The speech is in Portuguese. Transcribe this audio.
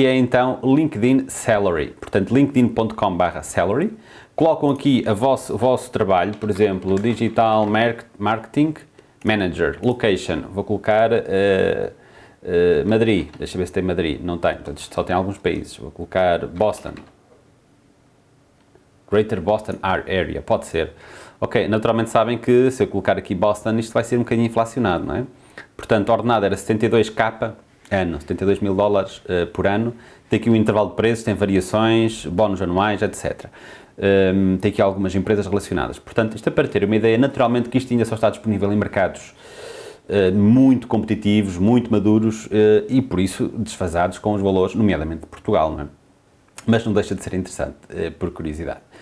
E é então LinkedIn Salary, portanto linkedin.com salary, colocam aqui a vosso, o vosso trabalho, por exemplo, Digital Marketing Manager, Location, vou colocar uh, uh, Madrid, deixa ver se tem Madrid, não tem, portanto só tem alguns países, vou colocar Boston, Greater Boston Area, pode ser. Ok, naturalmente sabem que se eu colocar aqui Boston, isto vai ser um bocadinho inflacionado, não é? Portanto, a ordenada era 72k ano, 72 mil dólares uh, por ano, tem aqui um intervalo de preços, tem variações, bónus anuais, etc. Um, ehm, tem aqui algumas empresas relacionadas. Portanto, isto é para ter uma ideia, naturalmente que isto ainda só está disponível em mercados uh, muito competitivos, muito maduros uh, e, por isso, desfasados com os valores, nomeadamente de Portugal, não é? Mas não deixa de ser interessante, por curiosidade.